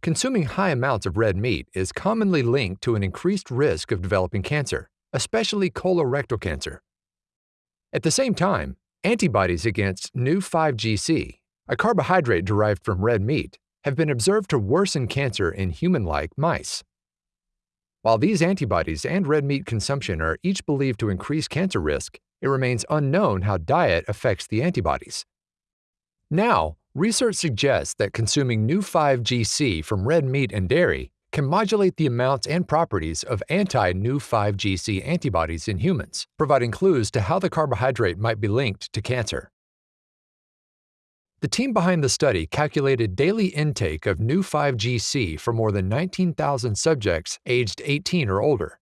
Consuming high amounts of red meat is commonly linked to an increased risk of developing cancer, especially colorectal cancer. At the same time, antibodies against Neu5Gc, a carbohydrate derived from red meat, have been observed to worsen cancer in human like mice. While these antibodies and red meat consumption are each believed to increase cancer risk, it remains unknown how diet affects the antibodies. Now, research suggests that consuming Neu5Gc from red meat and dairy can modulate the amounts and properties of anti-Neu5Gc antibodies in humans, providing clues to how the carbohydrate might be linked to cancer. The team behind the study calculated daily intake of Neu5Gc for more than 19,000 subjects aged 18 or older.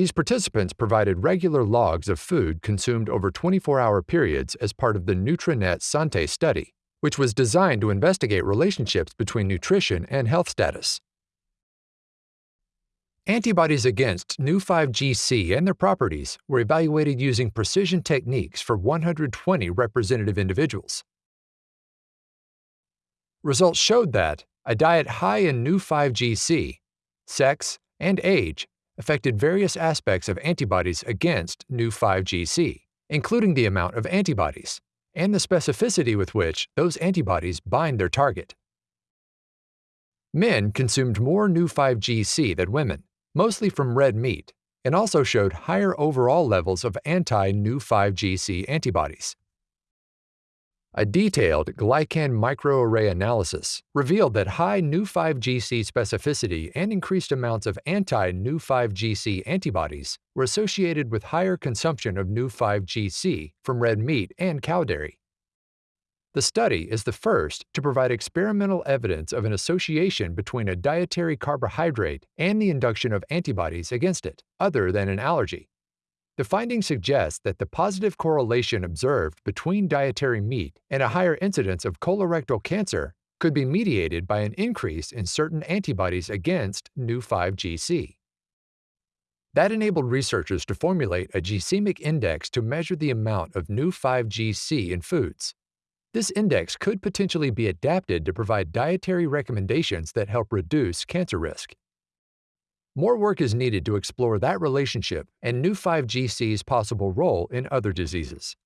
These participants provided regular logs of food consumed over 24-hour periods as part of the NutriNet-Santé study, which was designed to investigate relationships between nutrition and health status. Antibodies against Neu5Gc and their properties were evaluated using precision techniques for 120 representative individuals. Results showed that a diet high in Neu5Gc, sex, and age affected various aspects of antibodies against Neu5Gc, including the amount of antibodies and the specificity with which those antibodies bind their target. Men consumed more Neu5Gc than women, mostly from red meat, and also showed higher overall levels of anti-Neu5Gc antibodies. A detailed glycan microarray analysis revealed that high Neu5Gc specificity and increased amounts of anti-Neu5Gc antibodies were associated with higher consumption of Neu5Gc from red meat and cow dairy. The study is the first to provide experimental evidence of an association between a dietary carbohydrate and the induction of antibodies against it, other than an allergy. The findings suggest that the positive correlation observed between dietary meat and a higher incidence of colorectal cancer could be mediated by an increase in certain antibodies against Neu5Gc. That enabled researchers to formulate a glycemic index to measure the amount of Neu5Gc in foods. This index could potentially be adapted to provide dietary recommendations that help reduce cancer risk. More work is needed to explore that relationship and Neu5Gc's possible role in other diseases.